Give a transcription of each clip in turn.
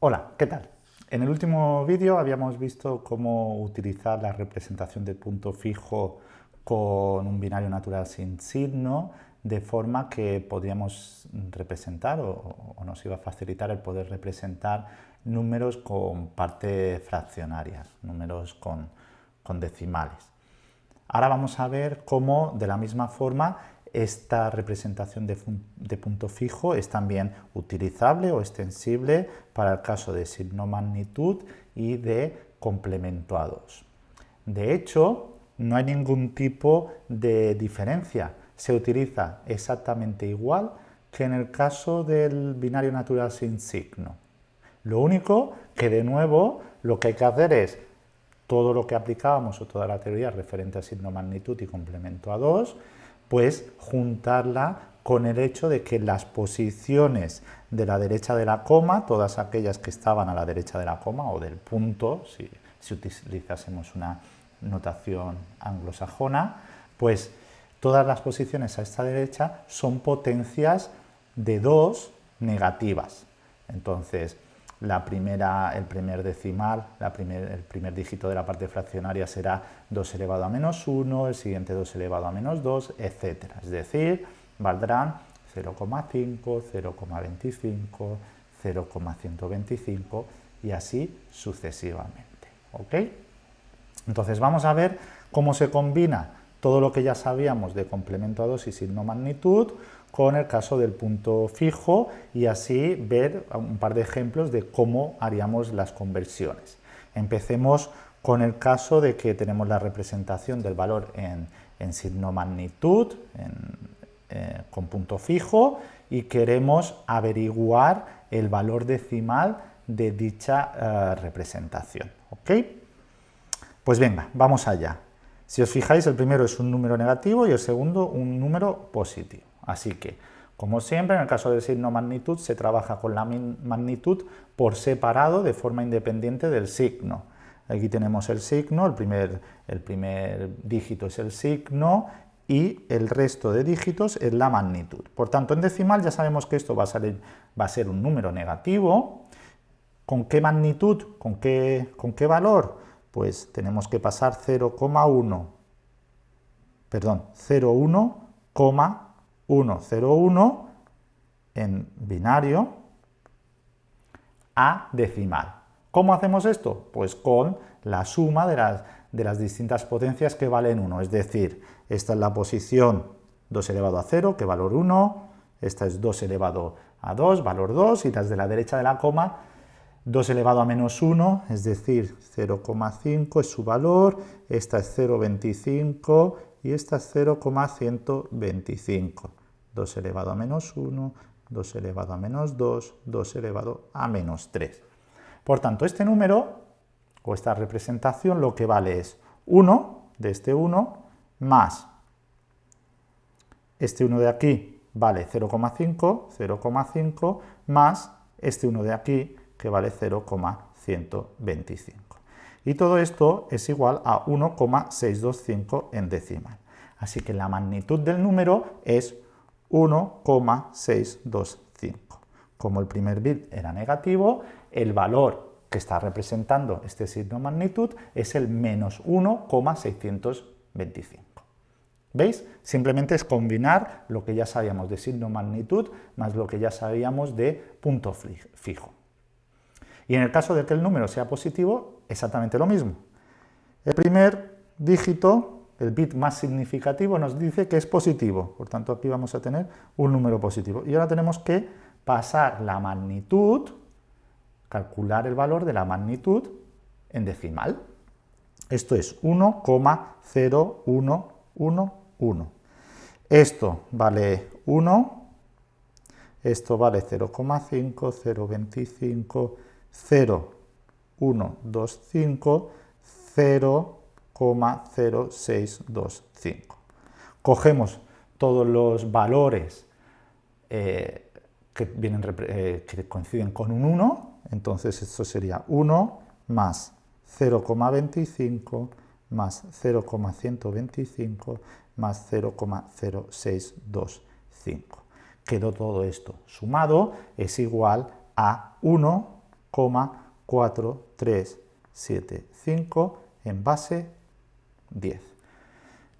Hola, ¿qué tal? En el último vídeo habíamos visto cómo utilizar la representación de punto fijo con un binario natural sin signo, de forma que podíamos representar o, nos iba a facilitar el poder representar números con partes fraccionarias, números con, con decimales. Ahora vamos a ver cómo, de la misma forma, esta representación de, punto fijo es también utilizable o extensible para el caso de signo magnitud y de complemento a 2. De hecho, no hay ningún tipo de diferencia. Se utiliza exactamente igual que en el caso del binario natural sin signo. Lo único que, de nuevo, lo que hay que hacer es todo lo que aplicábamos o toda la teoría referente a signo magnitud y complemento a 2, pues juntarla con el hecho de que las posiciones de la derecha de la coma, todas aquellas que estaban a la derecha de la coma o del punto, si, utilizásemos una notación anglosajona, pues todas las posiciones a esta derecha son potencias de 2 negativas. Entonces, la primera, el primer decimal, el primer dígito de la parte fraccionaria será 2 elevado a menos 1, el siguiente 2 elevado a menos 2, etc. Es decir, valdrán 0,5, 0,25, 0,125 y así sucesivamente. ¿ok? Entonces vamos a ver cómo se combina todo lo que ya sabíamos de complemento a 2 y signo magnitud con el caso del punto fijo y así ver un par de ejemplos de cómo haríamos las conversiones. Empecemos con el caso de que tenemos la representación del valor en, signo magnitud, eh, con punto fijo, y queremos averiguar el valor decimal de dicha eh, representación. ¿ok? Pues venga, vamos allá. Si os fijáis, el primero es un número negativo y el segundo un número positivo. Así que, como siempre, en el caso del signo magnitud se trabaja con la magnitud por separado de forma independiente del signo. Aquí tenemos el signo, el primer, dígito es el signo y el resto de dígitos es la magnitud. Por tanto, en decimal ya sabemos que esto va a, ser un número negativo. ¿Con qué magnitud? ¿Con qué, con qué valor? pues tenemos que pasar 0,1, perdón, 0,1,101 en binario a decimal. ¿Cómo hacemos esto? Pues con la suma de las, de las distintas potencias que valen 1, es decir, esta es la posición 2 elevado a 0, que valor 1, esta es 2 elevado a 2, valor 2, y las de la derecha de la coma 2 elevado a menos 1, es decir, 0,5 es su valor, esta es 0,25 y esta es 0,125. 2 elevado a menos 1, 2 elevado a menos 2, 2 elevado a menos 3. Por tanto, este número, o esta representación, lo que vale es 1 de este 1 más este 1 de aquí vale 0,5, 0,5 más este 1 de aquí que vale 0,125. Y todo esto es igual a 1,625 en decimal. Así que la magnitud del número es 1,625. Como el primer bit era negativo, el valor que está representando este signo magnitud es el menos 1,625. ¿Veis? Simplemente es combinar lo que ya sabíamos de signo magnitud más lo que ya sabíamos de punto fijo. Y en el caso de que el número sea positivo, exactamente lo mismo. El primer dígito, el bit más significativo, nos dice que es positivo. Por tanto, aquí vamos a tener un número positivo. Y ahora tenemos que pasar la magnitud, calcular el valor de la magnitud en decimal. Esto es 1,0111. Esto vale 1, esto vale 0,5, 0,25, 0, 1, 2, 5, 0,0625. Cogemos todos los valores eh, que, eh, que coinciden con un 1, entonces esto sería 1 más 0,25 más 0,125 más 0,0625. Quedó todo esto sumado, es igual a 1 2,4375 en base 10.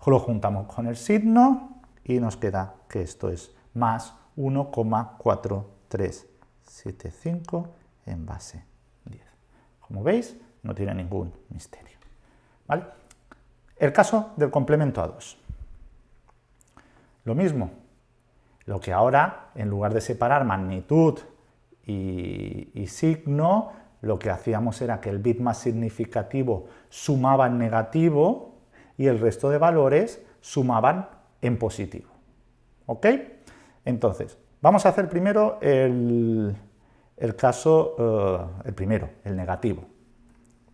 Lo juntamos con el signo y nos queda que esto es más 1,4375 en base 10. Como veis, no tiene ningún misterio. ¿vale? El caso del complemento a 2. Lo mismo, lo que ahora, en lugar de separar magnitud y, signo, lo que hacíamos era que el bit más significativo sumaba en negativo y el resto de valores sumaban en positivo. ¿Ok? Entonces, vamos a hacer primero el, caso, eh, el primero, el negativo.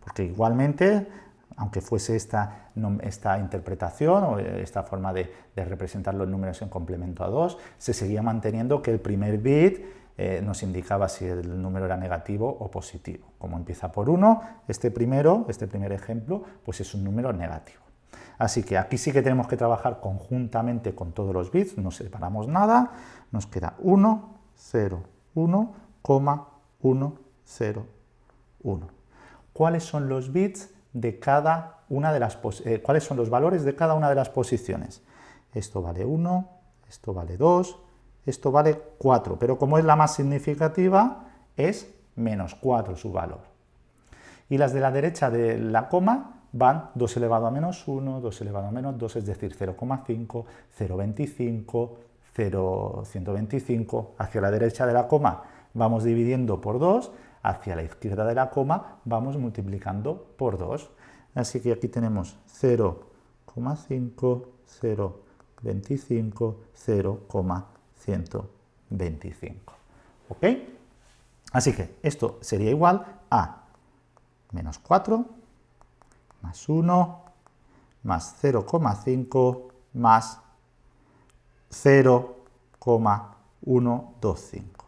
Porque igualmente, aunque fuese esta, esta interpretación o esta forma de, representar los números en complemento a 2, se seguía manteniendo que el primer bit eh, nos indicaba si el número era negativo o positivo. Como empieza por 1, este primero, este primer ejemplo, pues es un número negativo. Así que aquí sí que tenemos que trabajar conjuntamente con todos los bits, no separamos nada, nos queda 1, 0, 1, 1, 0, 1. ¿Cuáles son los bits de cada una de las eh, cuáles son los valores de cada una de las posiciones? Esto vale 1, esto vale 2, esto vale 4, pero como es la más significativa, es menos 4 su valor. Y las de la derecha de la coma van 2 elevado a menos 1, 2 elevado a menos 2, es decir, 0,5, 0,25, 0,125. Hacia la derecha de la coma vamos dividiendo por 2, hacia la izquierda de la coma vamos multiplicando por 2. Así que aquí tenemos 0,5, 0,25, 0,125. ¿Ok? Así que esto sería igual a menos 4, más 1, más 0,5, más 0,125.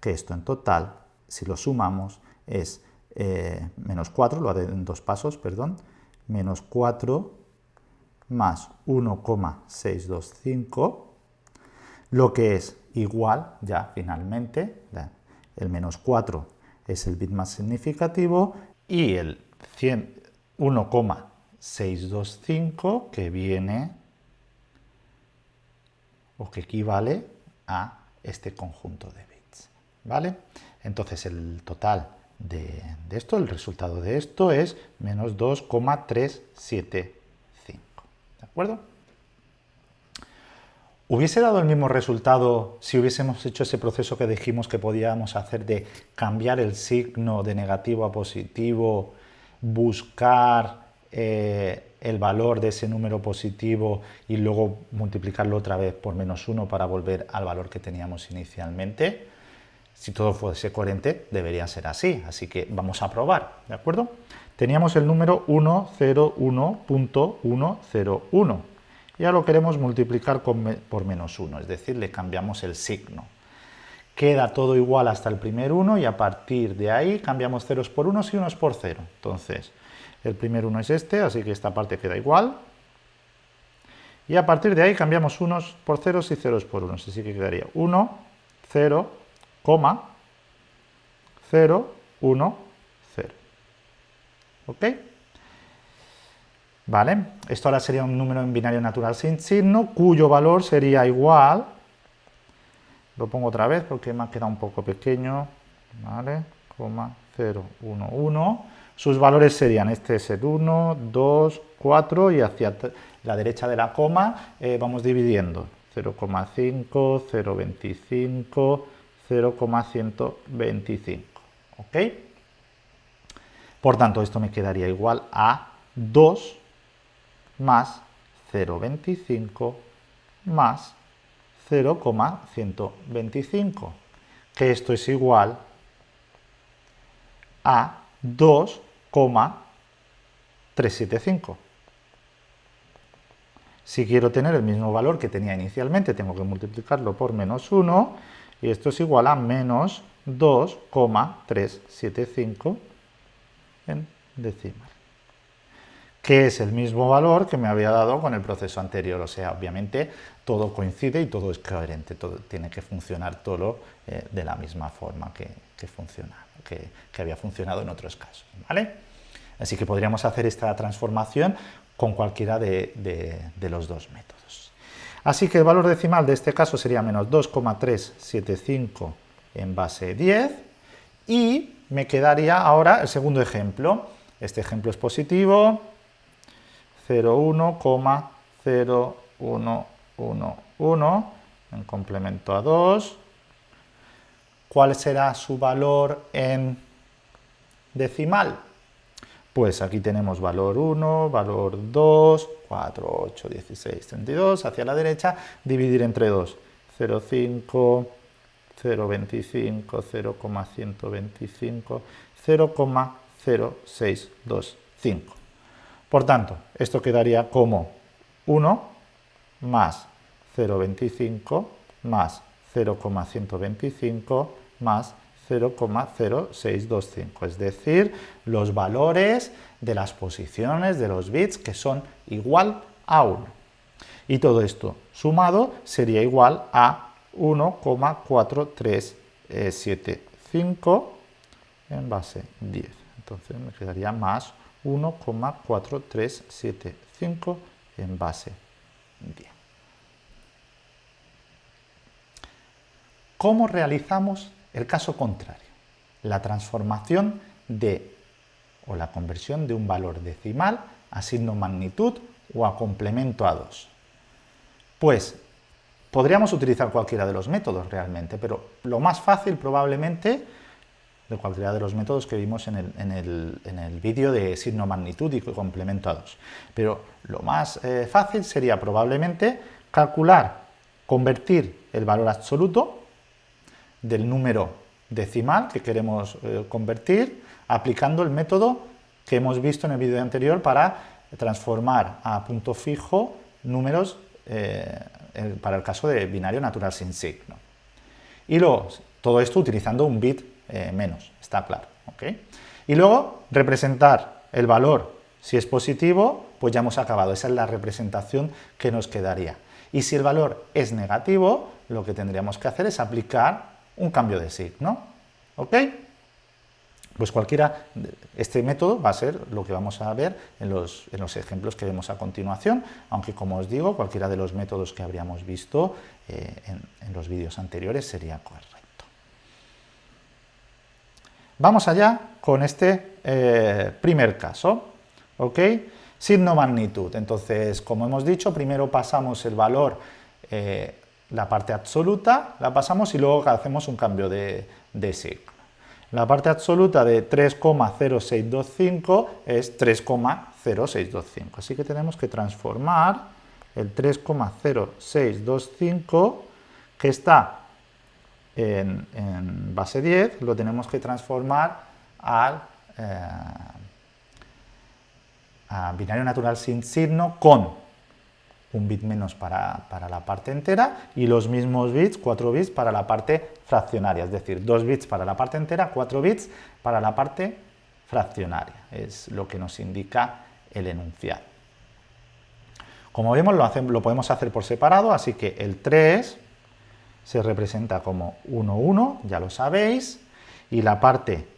Que esto en total, si lo sumamos, es eh, menos 4, lo haré en dos pasos, perdón, menos 4 más 1,625, lo que es igual, ya finalmente, el menos 4 es el bit más significativo y el 100, 1,625 que viene o que equivale a este conjunto de bits. ¿Vale? Entonces el total de, esto, el resultado de esto es menos 2,375. ¿De acuerdo? ¿Hubiese dado el mismo resultado si hubiésemos hecho ese proceso que dijimos que podíamos hacer de cambiar el signo de negativo a positivo buscar eh, el valor de ese número positivo y luego multiplicarlo otra vez por menos 1 para volver al valor que teníamos inicialmente. Si todo fuese coherente, debería ser así, así que vamos a probar, ¿de acuerdo? Teníamos el número 101.101 y ahora lo queremos multiplicar por menos 1, es decir, le cambiamos el signo queda todo igual hasta el primer 1 y a partir de ahí cambiamos ceros por unos y unos por 0. Entonces, el primer 1 es este, así que esta parte queda igual. Y a partir de ahí cambiamos unos por ceros y ceros por unos, así que quedaría 1, 0, 0, 1, 0. ¿Ok? Vale, esto ahora sería un número en binario natural sin signo, cuyo valor sería igual lo pongo otra vez porque me ha quedado un poco pequeño, ¿vale? 0, 1, 1. Sus valores serían, este es el 1, 2, 4 y hacia la derecha de la coma eh, vamos dividiendo. 0,5, 0,25, 0,125. ¿Ok? Por tanto, esto me quedaría igual a 2 más 0,25 más 0,125, que esto es igual a 2,375. Si quiero tener el mismo valor que tenía inicialmente, tengo que multiplicarlo por menos 1, y esto es igual a menos 2,375 en decimal. Que es el mismo valor que me había dado con el proceso anterior. O sea, obviamente todo coincide y todo es coherente, todo tiene que funcionar todo eh, de la misma forma que, que, había funcionado en otros casos. ¿vale? Así que podríamos hacer esta transformación con cualquiera de, de los dos métodos. Así que el valor decimal de este caso sería menos 2,375 en base 10 y me quedaría ahora el segundo ejemplo. Este ejemplo es positivo, 0,1,0111 en complemento a 2. ¿Cuál será su valor en decimal? Pues aquí tenemos valor 1, valor 2, 4, 8, 16, 32, hacia la derecha, dividir entre 2, 0,5, 0,25, 0,125, 0,0625. Por tanto, esto quedaría como 1 más 0,25 más 0,125 más 0,0625, es decir, los valores de las posiciones de los bits que son igual a 1. Y todo esto sumado sería igual a 1,4375 en base 10. Entonces me quedaría más 1,4375 en base 10. ¿Cómo realizamos el caso contrario? La transformación de o la conversión de un valor decimal a signo magnitud o a complemento a 2. Pues podríamos utilizar cualquiera de los métodos realmente, pero lo más fácil probablemente de cualquiera de los métodos que vimos en el, vídeo de signo magnitud y complemento a 2. Pero lo más eh, fácil sería probablemente calcular, convertir el valor absoluto del número decimal que queremos eh, convertir aplicando el método que hemos visto en el vídeo anterior para transformar a punto fijo números eh, para el caso de binario natural sin signo. Y luego, todo esto utilizando un bit eh, menos, está claro. Y luego, representar el valor, si es positivo, pues ya hemos acabado, esa es la representación que nos quedaría. Y si el valor es negativo, lo que tendríamos que hacer es aplicar un cambio de signo. ¿Ok? Pues cualquiera, este método va a ser lo que vamos a ver en los, ejemplos que vemos a continuación, aunque como os digo, cualquiera de los métodos que habríamos visto eh, en los vídeos anteriores sería correcto. Vamos allá con este eh, primer caso, ¿ok? Signo magnitud. Entonces, como hemos dicho, primero pasamos el valor, eh, la parte absoluta, la pasamos y luego hacemos un cambio de, de signo. La parte absoluta de 3,0625 es 3,0625. Así que tenemos que transformar el 3,0625 que está en, base 10, lo tenemos que transformar al eh, a binario natural sin signo con un bit menos para, la parte entera y los mismos bits, 4 bits, para la parte fraccionaria, es decir, 2 bits para la parte entera, 4 bits para la parte fraccionaria, es lo que nos indica el enunciado. Como vemos, lo, lo podemos hacer por separado, así que el 3 se representa como 1, 1, ya lo sabéis, y la parte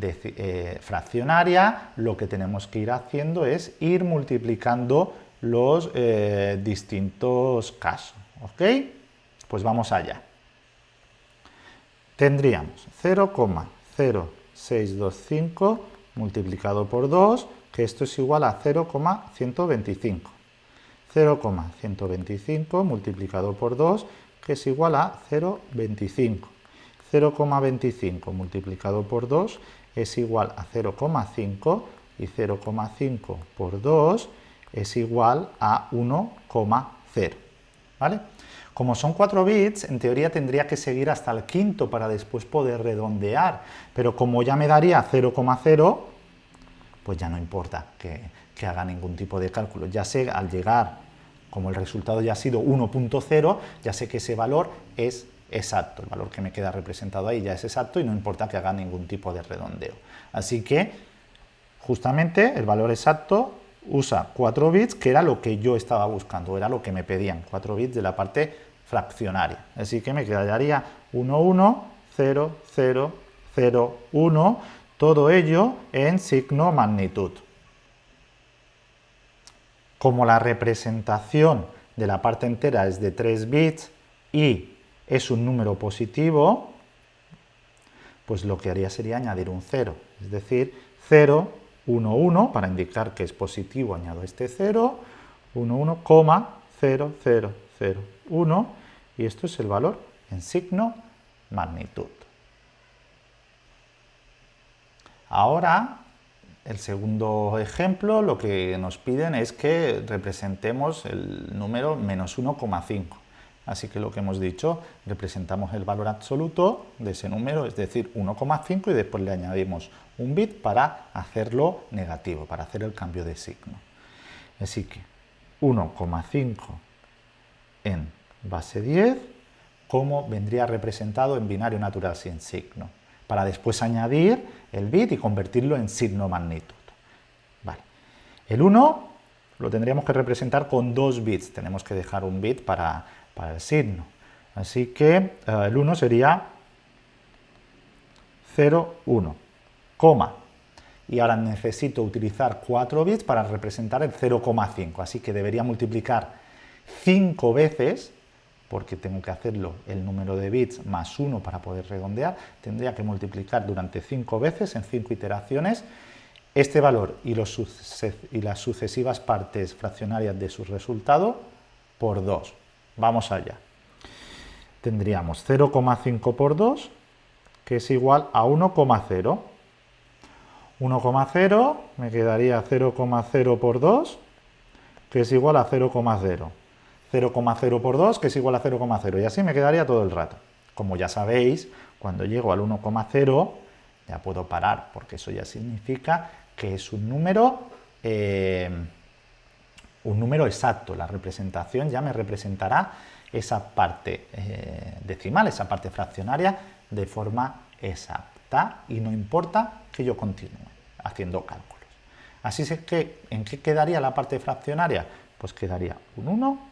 eh, fraccionaria lo que tenemos que ir haciendo es ir multiplicando los eh, distintos casos, ¿ok? Pues vamos allá. Tendríamos 0,0625 multiplicado por 2, que esto es igual a 0,125. 0,125 multiplicado por 2 que es igual a 0,25. 0,25 multiplicado por 2 es igual a 0,5 y 0,5 por 2 es igual a 1,0. ¿Vale? Como son 4 bits, en teoría tendría que seguir hasta el quinto para después poder redondear, pero como ya me daría 0,0, pues ya no importa que, que haga ningún tipo de cálculo. Ya sé, al llegar como el resultado ya ha sido 1.0, ya sé que ese valor es exacto, el valor que me queda representado ahí ya es exacto y no importa que haga ningún tipo de redondeo. Así que, justamente, el valor exacto, usa 4 bits, que era lo que yo estaba buscando, era lo que me pedían, 4 bits de la parte fraccionaria. Así que me quedaría 1, 1, 0, 0, 0, 1, todo ello en signo magnitud. Como la representación de la parte entera es de 3 bits y es un número positivo, pues lo que haría sería añadir un 0, es decir, 0, 1, 1, para indicar que es positivo añado este 0, 1, 1, 0, 0, 0, 1, y esto es el valor en signo magnitud. Ahora, el segundo ejemplo, lo que nos piden es que representemos el número menos 1,5. Así que lo que hemos dicho, representamos el valor absoluto de ese número, es decir, 1,5 y después le añadimos un bit para hacerlo negativo, para hacer el cambio de signo. Así que 1,5 en base 10, como vendría representado en binario natural sin signo, para después añadir el bit y convertirlo en signo magnitud. El 1 lo tendríamos que representar con dos bits, tenemos que dejar un bit para para el signo. Así que eh, el 1 sería 0, 1, coma. Y ahora necesito utilizar 4 bits para representar el 0,5. Así que debería multiplicar 5 veces, porque tengo que hacerlo el número de bits más 1 para poder redondear, tendría que multiplicar durante 5 veces, en 5 iteraciones, este valor y, y las sucesivas partes fraccionarias de su resultado por 2. Vamos allá. Tendríamos 0,5 por 2, que es igual a 1,0. 1,0 me quedaría 0,0 por 2, que es igual a 0,0. 0,0 por 2, que es igual a 0,0. Y así me quedaría todo el rato. Como ya sabéis, cuando llego al 1,0 ya puedo parar, porque eso ya significa que es un número... Eh, un número exacto. La representación ya me representará esa parte eh, decimal, esa parte fraccionaria, de forma exacta y no importa que yo continúe haciendo cálculos. Así es que, ¿en qué quedaría la parte fraccionaria? Pues quedaría un 1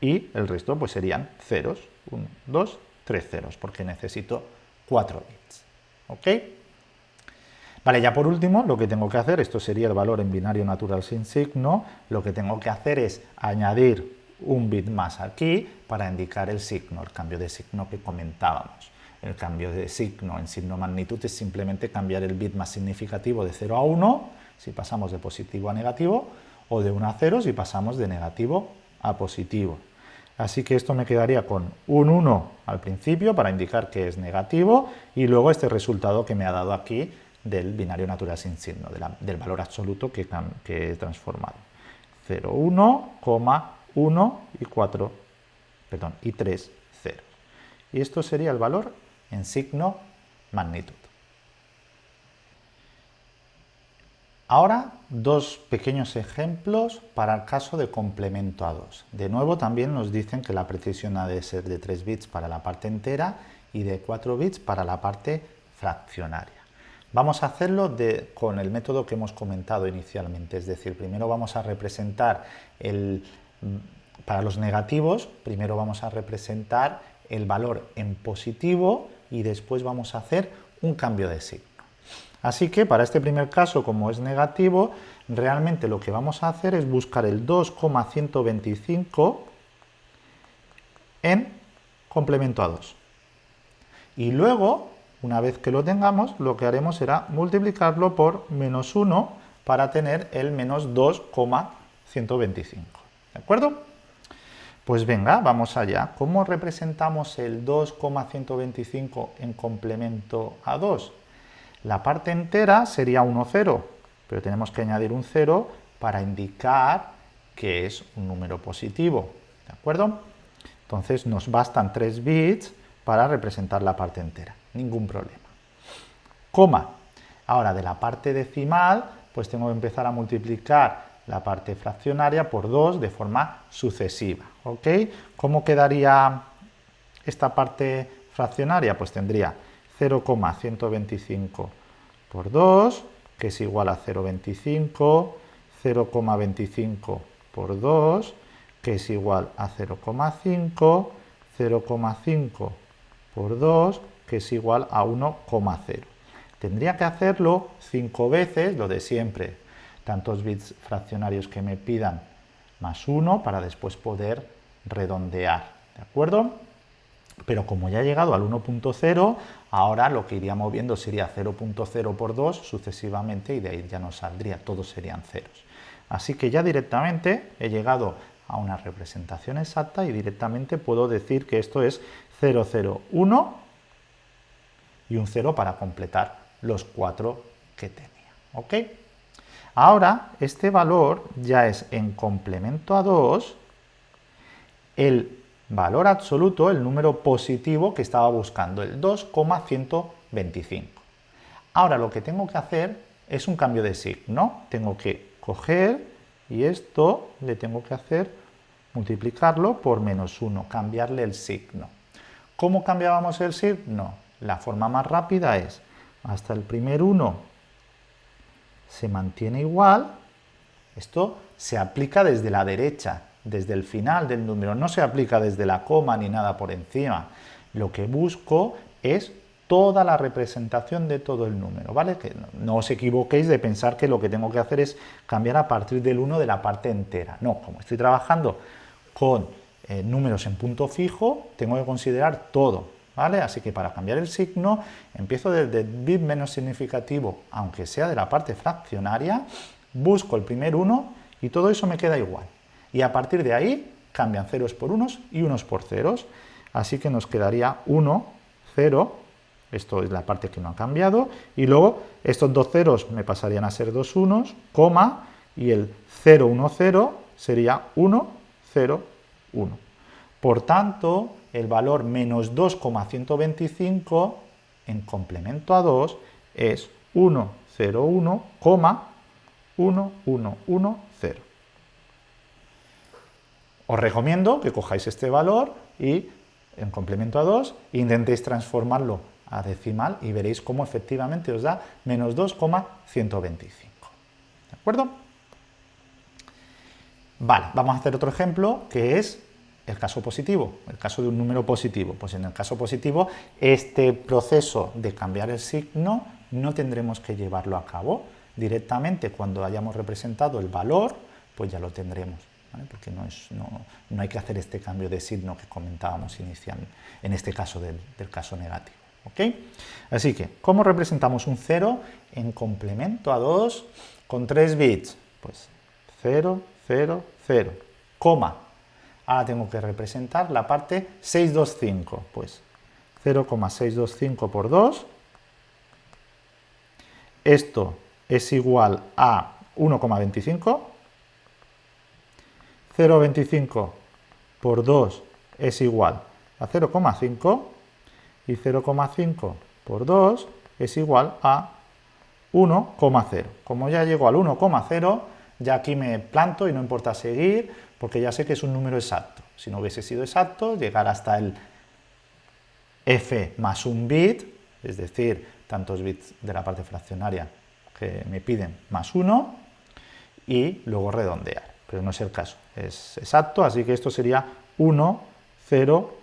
y el resto pues serían ceros, 1, 2, 3 ceros, porque necesito 4 bits. ¿Ok? Vale, ya por último, lo que tengo que hacer, esto sería el valor en binario natural sin signo, lo que tengo que hacer es añadir un bit más aquí para indicar el signo, el cambio de signo que comentábamos. El cambio de signo en signo magnitud es simplemente cambiar el bit más significativo de 0 a 1, si pasamos de positivo a negativo, o de 1 a 0 si pasamos de negativo a positivo. Así que esto me quedaría con un 1 al principio para indicar que es negativo y luego este resultado que me ha dado aquí del binario natural sin signo, del valor absoluto que, he transformado. 0, 1, 1 y 4, perdón, y 3 0. Y esto sería el valor en signo magnitud. Ahora, dos pequeños ejemplos para el caso de complemento a 2. De nuevo, también nos dicen que la precisión ha de ser de 3 bits para la parte entera y de 4 bits para la parte fraccionaria. Vamos a hacerlo con el método que hemos comentado inicialmente, es decir, primero vamos a representar el, para los negativos, primero vamos a representar el valor en positivo y después vamos a hacer un cambio de signo. Así que para este primer caso, como es negativo, realmente lo que vamos a hacer es buscar el 2,125 en complemento a 2. Y luego una vez que lo tengamos, lo que haremos será multiplicarlo por menos 1 para tener el menos 2,125. ¿De acuerdo? Pues venga, vamos allá. ¿Cómo representamos el 2,125 en complemento a 2? La parte entera sería 1, 0, pero tenemos que añadir un 0 para indicar que es un número positivo. ¿De acuerdo? Entonces nos bastan 3 bits para representar la parte entera ningún problema. Coma. Ahora, de la parte decimal, pues tengo que empezar a multiplicar la parte fraccionaria por 2 de forma sucesiva. ¿ok? ¿Cómo quedaría esta parte fraccionaria? Pues tendría 0,125 por 2, que es igual a 0,25, 0,25 por 2, que es igual a 0,5, 0,5 por 2, que es igual a 1,0. Tendría que hacerlo 5 veces, lo de siempre, tantos bits fraccionarios que me pidan más 1 para después poder redondear, ¿de acuerdo? Pero como ya he llegado al 1.0, ahora lo que iría moviendo sería 0.0 por 2 sucesivamente y de ahí ya no saldría, todos serían ceros. Así que ya directamente he llegado a una representación exacta y directamente puedo decir que esto es 001 y un 0 para completar los cuatro que tenía. ¿ok? Ahora, este valor ya es en complemento a 2 el valor absoluto, el número positivo que estaba buscando, el 2,125. Ahora lo que tengo que hacer es un cambio de signo. Tengo que coger y esto le tengo que hacer multiplicarlo por menos 1, cambiarle el signo. ¿Cómo cambiábamos el signo? La forma más rápida es, hasta el primer 1 se mantiene igual, esto se aplica desde la derecha, desde el final del número, no se aplica desde la coma ni nada por encima. Lo que busco es toda la representación de todo el número, ¿vale? Que no, os equivoquéis de pensar que lo que tengo que hacer es cambiar a partir del 1 de la parte entera. No, como estoy trabajando con eh, números en punto fijo, tengo que considerar todo, ¿vale? Así que para cambiar el signo, empiezo desde el bit menos significativo, aunque sea de la parte fraccionaria, busco el primer 1 y todo eso me queda igual. Y a partir de ahí cambian ceros por unos y unos por ceros. Así que nos quedaría 1, 0, esto es la parte que no ha cambiado, y luego estos dos ceros me pasarían a ser dos unos, coma, y el 0, 1, 0 sería 1, 0, 1. Por tanto, el valor menos 2,125 en complemento a 2 es 1, 0, 1, 1, 1, 1, 0. Os recomiendo que cojáis este valor y en complemento a 2 intentéis transformarlo a decimal y veréis cómo efectivamente os da menos 2,125. ¿De acuerdo? Vale, vamos a hacer otro ejemplo que es el caso positivo, el caso de un número positivo. Pues en el caso positivo, este proceso de cambiar el signo no tendremos que llevarlo a cabo. Directamente cuando hayamos representado el valor, pues ya lo tendremos porque no, es, no, hay que hacer este cambio de signo que comentábamos inicialmente, en este caso del, caso negativo. Así que, ¿cómo representamos un 0 en complemento a 2 con 3 bits? Pues 0, 0, 0, coma. Ahora tengo que representar la parte 625, pues 0,625 por 2. Esto es igual a 1,25 0,25 por 2 es igual a 0,5 y 0,5 por 2 es igual a 1,0. Como ya llego al 1,0, ya aquí me planto y no importa seguir, porque ya sé que es un número exacto. Si no hubiese sido exacto, llegar hasta el f más un bit, es decir, tantos bits de la parte fraccionaria que me piden más 1, y luego redondear pero no es el caso, es exacto, así que esto sería 1, 0,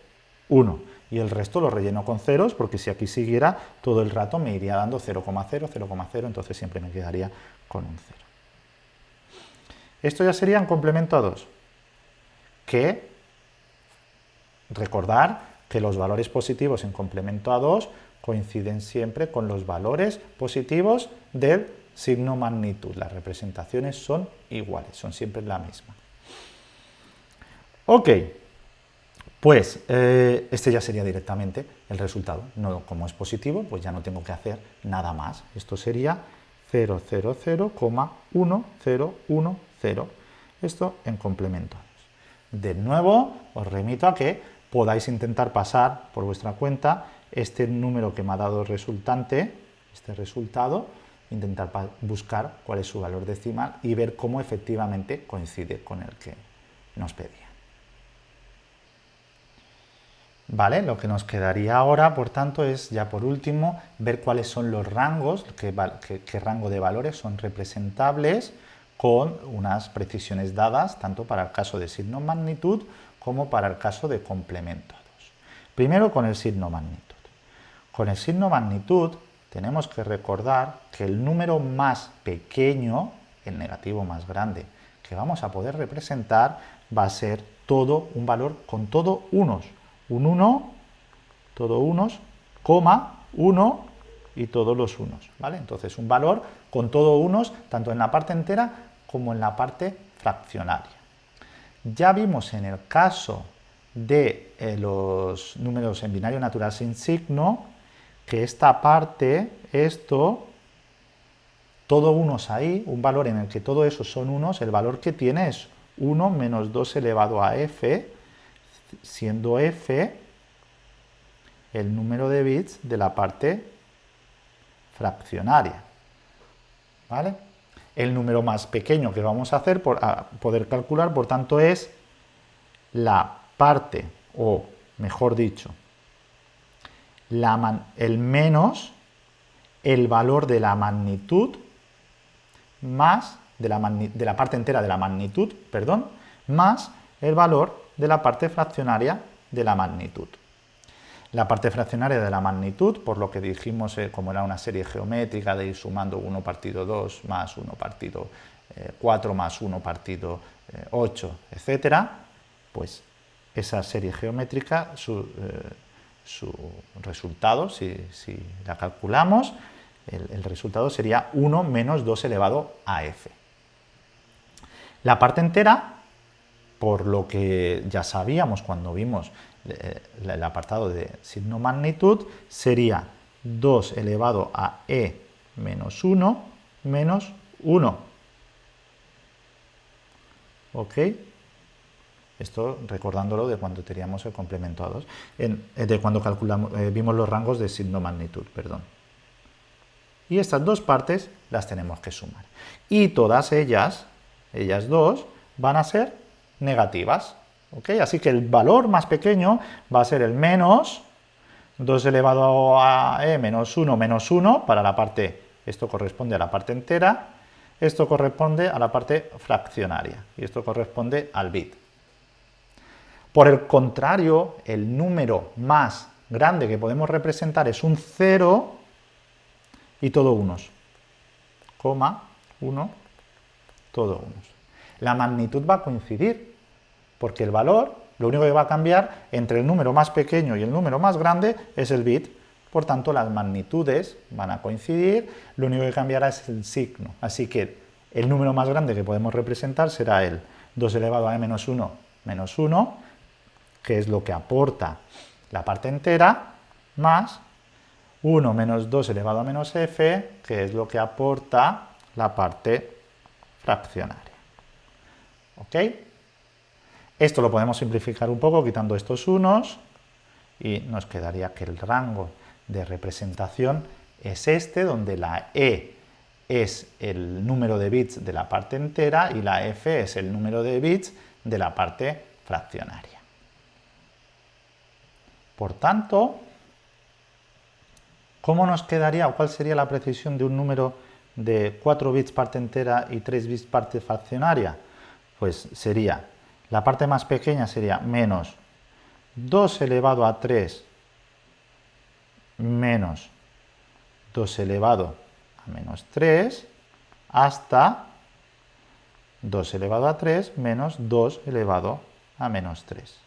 1. Y el resto lo relleno con ceros, porque si aquí siguiera, todo el rato me iría dando 0,0, 0,0, entonces siempre me quedaría con un 0. Esto ya sería en complemento a 2, que recordar que los valores positivos en complemento a 2 coinciden siempre con los valores positivos del signo magnitud. Las representaciones son iguales, son siempre la misma. Ok, pues eh, este ya sería directamente el resultado. No, como es positivo, pues ya no tengo que hacer nada más. Esto sería 0,0,1010. Esto en complemento. De nuevo, os remito a que podáis intentar pasar por vuestra cuenta este número que me ha dado el resultante, este resultado, intentar buscar cuál es su valor decimal y ver cómo efectivamente coincide con el que nos pedía. Vale, lo que nos quedaría ahora, por tanto, es ya por último ver cuáles son los rangos, qué, rango de valores son representables con unas precisiones dadas tanto para el caso de signo magnitud como para el caso de complemento 2. Primero con el signo magnitud. Con el signo magnitud tenemos que recordar que el número más pequeño, el negativo más grande, que vamos a poder representar va a ser todo un valor con todo unos. Un 1, todo unos, coma, 1 y todos los unos. ¿vale? Entonces un valor con todo unos, tanto en la parte entera como en la parte fraccionaria. Ya vimos en el caso de eh, los números en binario natural sin signo, que esta parte, esto, todo unos ahí, un valor en el que todo eso son unos, el valor que tiene es 1 menos 2 elevado a f, siendo f el número de bits de la parte fraccionaria. ¿Vale? El número más pequeño que vamos a hacer, por, poder calcular, por tanto, es la parte, o mejor dicho, el menos el valor de la magnitud más de la, la parte entera de la magnitud, perdón, más el valor de la parte fraccionaria de la magnitud. La parte fraccionaria de la magnitud, por lo que dijimos eh, como era una serie geométrica de ir sumando 1 partido 2 más 1 partido 4 eh, más 1 partido 8, eh, etcétera, pues esa serie geométrica, su, resultado, si, la calculamos, el, el, resultado sería 1 menos 2 elevado a f. La parte entera, por lo que ya sabíamos cuando vimos eh, el apartado de signo magnitud sería 2 elevado a e menos 1 menos 1. ¿Ok? Esto recordándolo de cuando teníamos el complemento a 2, eh, de cuando calculamos, eh, vimos los rangos de signo magnitud, perdón. Y estas dos partes las tenemos que sumar. Y todas ellas, ellas dos, van a ser negativas. Así que el valor más pequeño va a ser el menos 2 elevado a e menos 1 menos 1 para la parte, esto corresponde a la parte entera, esto corresponde a la parte fraccionaria y esto corresponde al bit. Por el contrario, el número más grande que podemos representar es un 0 y todo unos, coma, 1, todo unos. La magnitud va a coincidir, porque el valor, lo único que va a cambiar entre el número más pequeño y el número más grande es el bit, por tanto las magnitudes van a coincidir, lo único que cambiará es el signo, así que el número más grande que podemos representar será el 2 elevado a menos 1 menos 1, que es lo que aporta la parte entera, más 1 menos 2 elevado a menos f, que es lo que aporta la parte fraccionaria. ¿Ok? Esto lo podemos simplificar un poco quitando estos unos y nos quedaría que el rango de representación es este, donde la E es el número de bits de la parte entera y la F es el número de bits de la parte fraccionaria. Por tanto, ¿cómo nos quedaría o cuál sería la precisión de un número de 4 bits parte entera y 3 bits parte fraccionaria? Pues sería la parte más pequeña sería menos 2 elevado a 3 menos 2 elevado a menos 3 hasta 2 elevado a 3 menos 2 elevado a menos 3.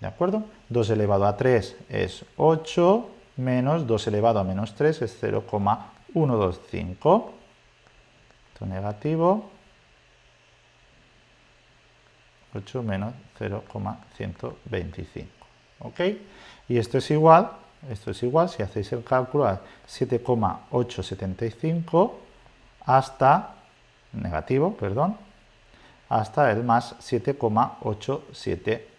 ¿De acuerdo? 2 elevado a 3 es 8 menos 2 elevado a menos 3 es 0,125. Esto negativo 8 menos 0,125. ¿Ok? Y esto es igual, esto es igual, si hacéis el cálculo, a 7,875 hasta, negativo, perdón, hasta el más 7,875.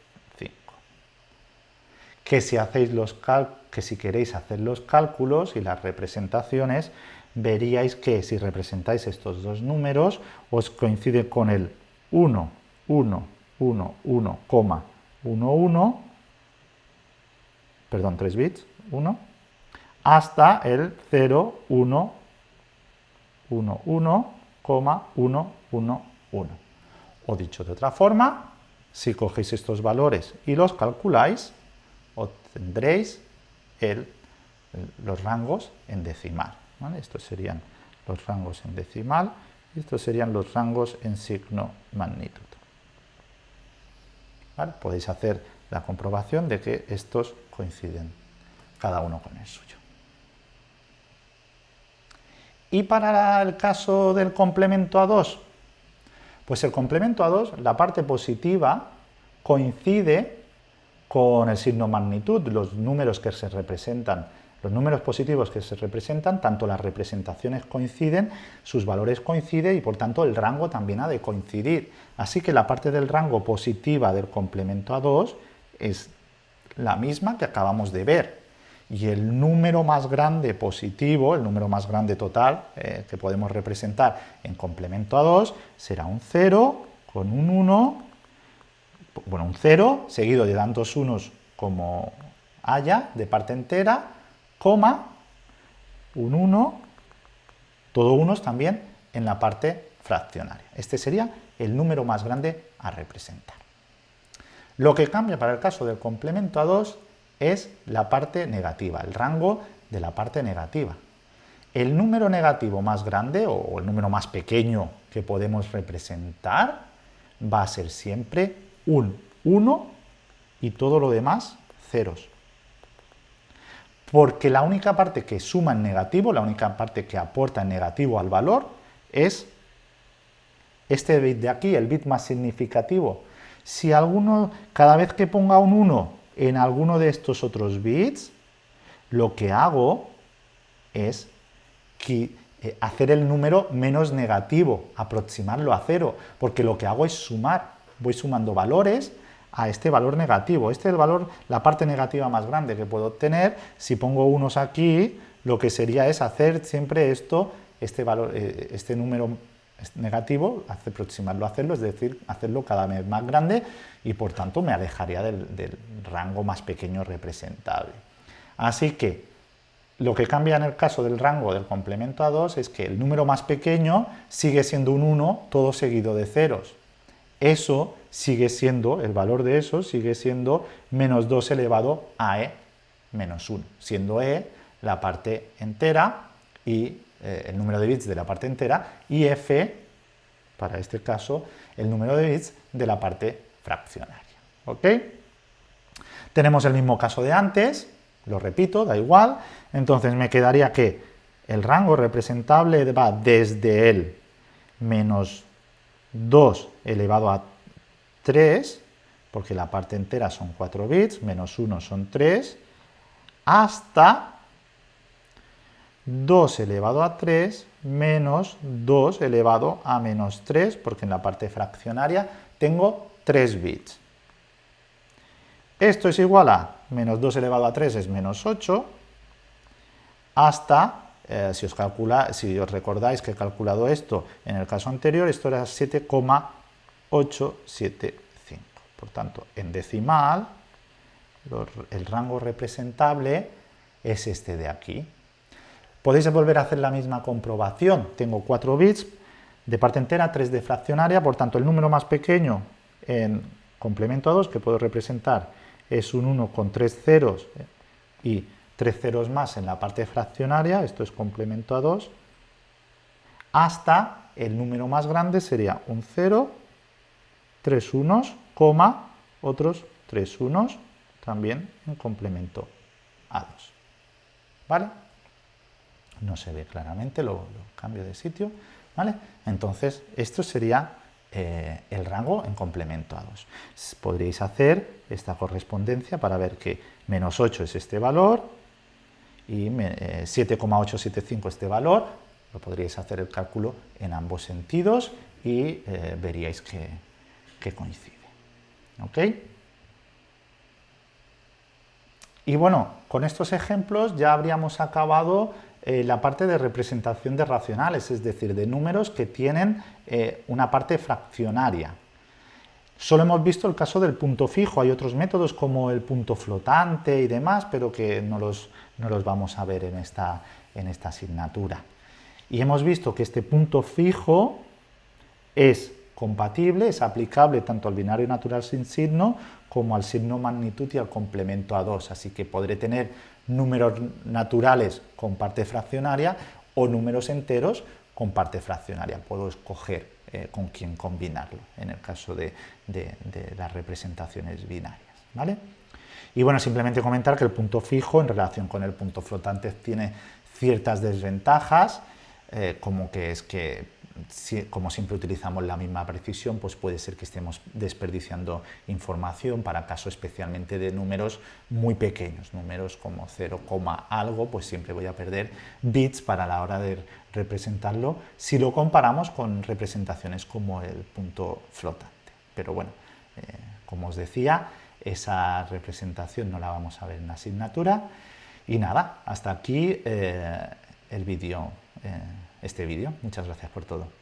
Que si, hacéis los que si queréis hacer los cálculos y las representaciones, veríais que si representáis estos dos números, os coincide con el 1, 1, 1, 1, 1, 1, perdón, 3 bits, 1, hasta el 0, 1, 1, 1, 1, 1, 1. O dicho de otra forma, si cogéis estos valores y los calculáis, obtendréis los rangos en decimal. Estos serían los rangos en decimal y estos serían los rangos en signo magnitud. Podéis hacer la comprobación de que estos coinciden, cada uno con el suyo. ¿Y para el caso del complemento a 2? Pues el complemento a 2, la parte positiva, coincide con el signo magnitud, los números que se representan. Los números positivos que se representan, tanto las representaciones coinciden, sus valores coinciden y por tanto el rango también ha de coincidir. Así que la parte del rango positiva del complemento a 2 es la misma que acabamos de ver. Y el número más grande positivo, el número más grande total eh, que podemos representar en complemento a 2 será un 0 con un 1, bueno, un 0 seguido de tantos unos como haya de parte entera, coma, un 1, todo unos también en la parte fraccionaria. Este sería el número más grande a representar. Lo que cambia para el caso del complemento a 2 es la parte negativa, el rango de la parte negativa. El número negativo más grande o el número más pequeño que podemos representar va a ser siempre un 1 y todo lo demás ceros. Porque la única parte que suma en negativo, la única parte que aporta en negativo al valor es este bit de aquí, el bit más significativo, si alguno, cada vez que ponga un 1 en alguno de estos otros bits, lo que hago es eh, hacer el número menos negativo, aproximarlo a cero, porque lo que hago es sumar, voy sumando valores a este valor negativo. Este es el valor, la parte negativa más grande que puedo obtener. Si pongo unos aquí, lo que sería es hacer siempre esto, este, valor, eh, este número negativo, aproximarlo a hacerlo, es decir, hacerlo cada vez más grande y por tanto me alejaría del, rango más pequeño representable. Así que lo que cambia en el caso del rango del complemento a 2 es que el número más pequeño sigue siendo un 1, todo seguido de ceros. Eso sigue siendo, el valor de eso sigue siendo menos 2 elevado a e menos 1, siendo e la parte entera y eh, el número de bits de la parte entera y f, para este caso, el número de bits de la parte fraccionaria. ¿Ok? Tenemos el mismo caso de antes, lo repito, da igual, entonces me quedaría que el rango representable va desde el menos 2 elevado a 3, porque la parte entera son 4 bits, menos 1 son 3, hasta 2 elevado a 3 menos 2 elevado a menos 3, porque en la parte fraccionaria tengo 3 bits. Esto es igual a menos 2 elevado a 3 es menos 8, hasta, eh, si, os recordáis que he calculado esto en el caso anterior, esto era 7,875. Por tanto, en decimal, el rango representable es este de aquí, Podéis volver a hacer la misma comprobación. Tengo 4 bits de parte entera, 3 de fraccionaria, por tanto el número más pequeño en complemento a 2 que puedo representar es un 1 con 3 ceros eh, y 3 ceros más en la parte fraccionaria, esto es complemento a 2, hasta el número más grande sería un 0, 3 unos, coma, otros 3 unos, también en complemento a 2. ¿Vale? no se ve claramente, lo, cambio de sitio, ¿vale? Entonces, esto sería eh, el rango en complemento a 2. Podríais hacer esta correspondencia para ver que menos 8 es este valor y 7,875 eh, este valor, lo podríais hacer el cálculo en ambos sentidos y eh, veríais que, que coincide. ¿Ok? Y bueno, con estos ejemplos ya habríamos acabado eh, la parte de representación de racionales, es decir, de números que tienen una parte fraccionaria. Solo hemos visto el caso del punto fijo, hay otros métodos como el punto flotante y demás, pero que no los, no los vamos a ver en esta, en esta asignatura. Y hemos visto que este punto fijo es compatible, es aplicable tanto al binario natural sin signo como al signo magnitud y al complemento a 2, así que podré tener números naturales con parte fraccionaria o números enteros con parte fraccionaria. Puedo escoger eh, con quién combinarlo en el caso de, las representaciones binarias. ¿vale? Y bueno, simplemente comentar que el punto fijo en relación con el punto flotante tiene ciertas desventajas, eh, como que es que como siempre utilizamos la misma precisión, pues puede ser que estemos desperdiciando información para casos especialmente de números muy pequeños, números como 0, algo, pues siempre voy a perder bits para la hora de representarlo si lo comparamos con representaciones como el punto flotante. Pero bueno, eh, como os decía, esa representación no la vamos a ver en la asignatura. Y nada, hasta aquí eh, el. Eh, este vídeo. Muchas gracias por todo.